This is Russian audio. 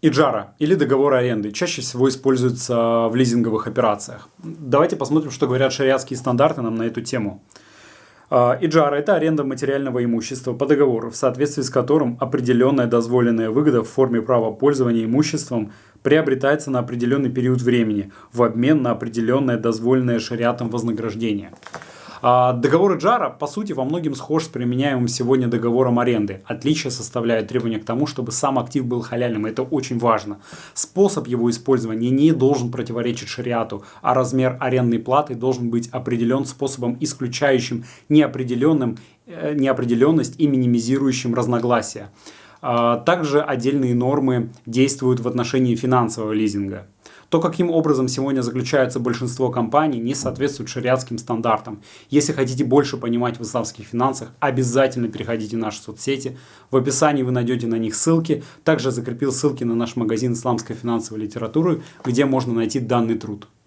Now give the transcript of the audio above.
Иджара или договор аренды чаще всего используются в лизинговых операциях. Давайте посмотрим, что говорят шариатские стандарты нам на эту тему. А, Иджара – это аренда материального имущества по договору, в соответствии с которым определенная дозволенная выгода в форме права пользования имуществом приобретается на определенный период времени в обмен на определенное дозволенное шариатом вознаграждение. А, договор Джара, по сути, во многом схож с применяемым сегодня договором аренды. Отличие составляет требования к тому, чтобы сам актив был халяльным. Это очень важно. Способ его использования не должен противоречить шариату, а размер арендной платы должен быть определен способом, исключающим неопределенным, э, неопределенность и минимизирующим разногласия. А, также отдельные нормы действуют в отношении финансового лизинга. То, каким образом сегодня заключается большинство компаний, не соответствует шариатским стандартам. Если хотите больше понимать в исламских финансах, обязательно переходите в наши соцсети. В описании вы найдете на них ссылки. Также закрепил ссылки на наш магазин исламской финансовой литературы, где можно найти данный труд.